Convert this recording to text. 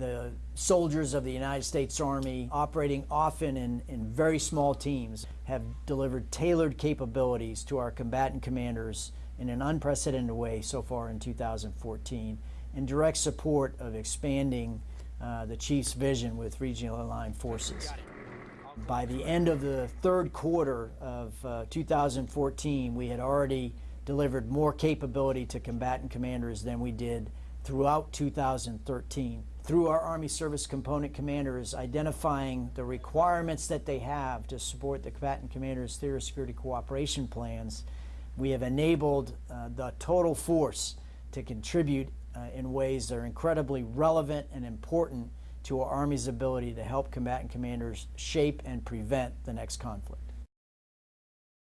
the soldiers of the United States Army, operating often in, in very small teams, have delivered tailored capabilities to our combatant commanders in an unprecedented way so far in 2014, in direct support of expanding uh, the Chief's vision with regional aligned forces. By the end of the third quarter of uh, 2014, we had already delivered more capability to combatant commanders than we did throughout 2013. Through our Army Service Component Commanders identifying the requirements that they have to support the combatant commanders' theater security cooperation plans, we have enabled uh, the total force to contribute uh, in ways that are incredibly relevant and important to our Army's ability to help combatant commanders shape and prevent the next conflict.